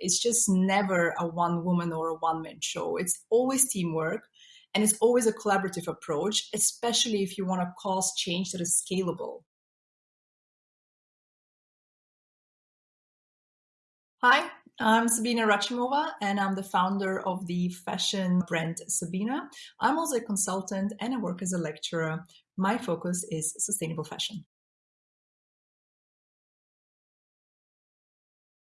It's just never a one woman or a one man show. It's always teamwork and it's always a collaborative approach, especially if you want to cause change that is scalable. Hi, I'm Sabinna Rachimova, and I'm the founder of the fashion brand Sabinna. I'm also a consultant and I work as a lecturer. My focus is sustainable fashion.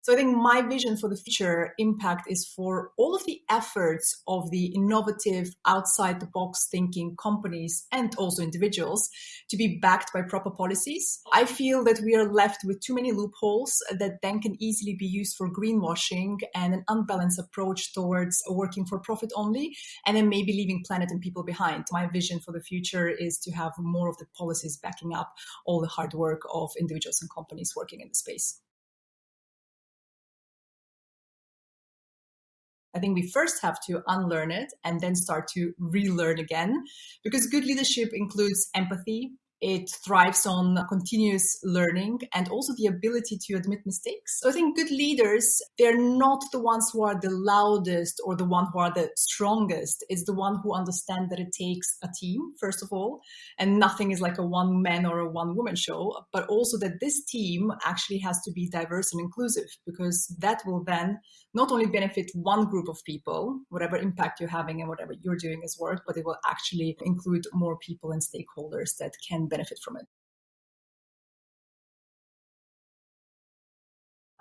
So I think my vision for the future impact is for all of the efforts of the innovative, outside the box thinking companies and also individuals to be backed by proper policies. I feel that we are left with too many loopholes that then can easily be used for greenwashing and an unbalanced approach towards working for profit only, and then maybe leaving planet and people behind. My vision for the future is to have more of the policies backing up all the hard work of individuals and companies working in the space. I think we first have to unlearn it and then start to relearn again because good leadership includes empathy, it thrives on continuous learning and also the ability to admit mistakes. So I think good leaders, they're not the ones who are the loudest or the one who are the strongest. It's the one who understand that it takes a team, first of all, and nothing is like a one man or a one woman show, but also that this team actually has to be diverse and inclusive because that will then not only benefit one group of people, whatever impact you're having and whatever you're doing as work, but it will actually include more people and stakeholders that can benefit from it.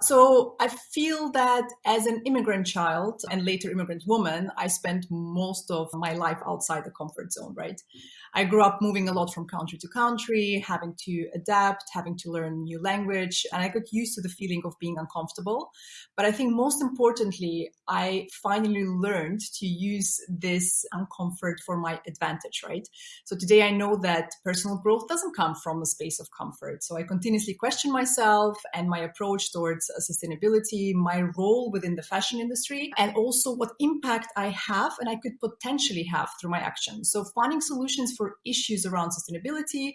So I feel that as an immigrant child and later immigrant woman, I spent most of my life outside the comfort zone, right? I grew up moving a lot from country to country, having to adapt, having to learn new language, and I got used to the feeling of being uncomfortable. But I think most importantly, I finally learned to use this uncomfort for my advantage, right? So today I know that personal growth doesn't come from a space of comfort. So I continuously question myself and my approach towards uh, sustainability, my role within the fashion industry, and also what impact I have and I could potentially have through my actions. So finding solutions for issues around sustainability,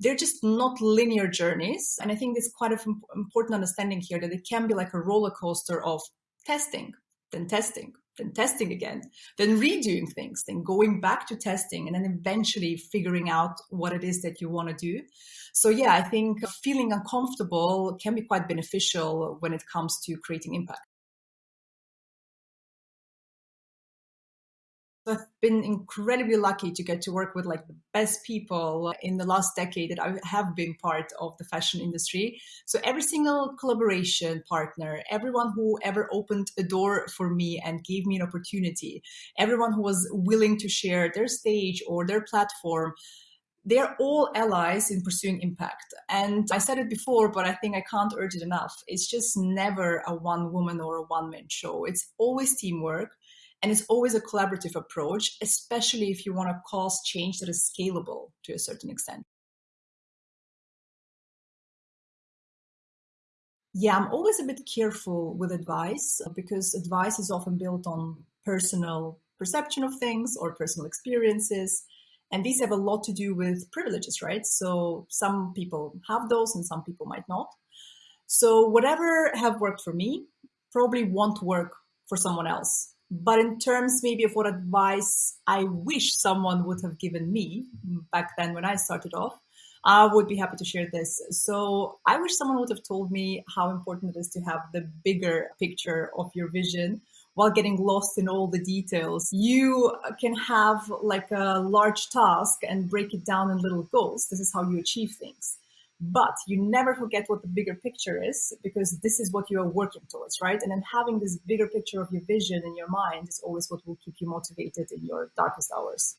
they're just not linear journeys. And I think it's quite an important understanding here that it can be like a roller coaster of testing, then testing, then testing again, then redoing things, then going back to testing, and then eventually figuring out what it is that you want to do. So, yeah, I think feeling uncomfortable can be quite beneficial when it comes to creating impact. I've been incredibly lucky to get to work with like the best people in the last decade that I have been part of the fashion industry. So every single collaboration partner, everyone who ever opened a door for me and gave me an opportunity, everyone who was willing to share their stage or their platform, they're all allies in pursuing impact. And I said it before, but I think I can't urge it enough. It's just never a one woman or a one man show. It's always teamwork and it's always a collaborative approach, especially if you want to cause change that is scalable to a certain extent. Yeah, I'm always a bit careful with advice because advice is often built on personal perception of things or personal experiences. And these have a lot to do with privileges, right? So some people have those and some people might not. So whatever have worked for me probably won't work for someone else. But in terms maybe of what advice I wish someone would have given me back then when I started off, I would be happy to share this. So I wish someone would have told me how important it is to have the bigger picture of your vision while getting lost in all the details. You can have like a large task and break it down in little goals. This is how you achieve things. But you never forget what the bigger picture is because this is what you are working towards, right? And then having this bigger picture of your vision in your mind is always what will keep you motivated in your darkest hours.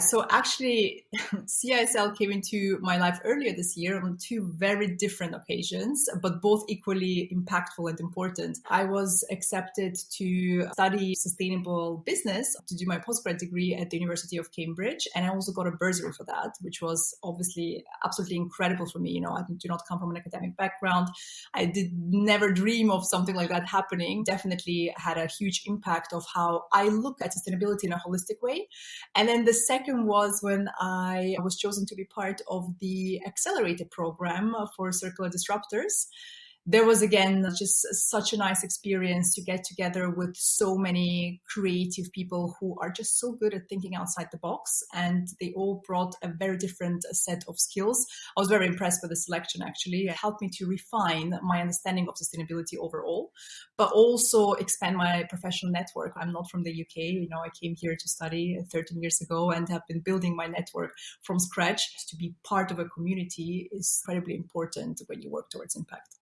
So actually, CISL came into my life earlier this year on two very different occasions, but both equally impactful and important. I was accepted to study sustainable business to do my postgrad degree at the University of Cambridge. And I also got a bursary for that, which was obviously absolutely incredible for me. You know, I do not come from an academic background. I did never dream of something like that happening. Definitely had a huge impact of how I look at sustainability in a holistic way. And then the second second was when I was chosen to be part of the accelerator program for circular disruptors there was again just such a nice experience to get together with so many creative people who are just so good at thinking outside the box and they all brought a very different uh, set of skills. I was very impressed with the selection actually. It helped me to refine my understanding of sustainability overall but also expand my professional network. I'm not from the uk you know i came here to study 13 years ago and have been building my network from scratch. To be part of a community is incredibly important when you work towards impact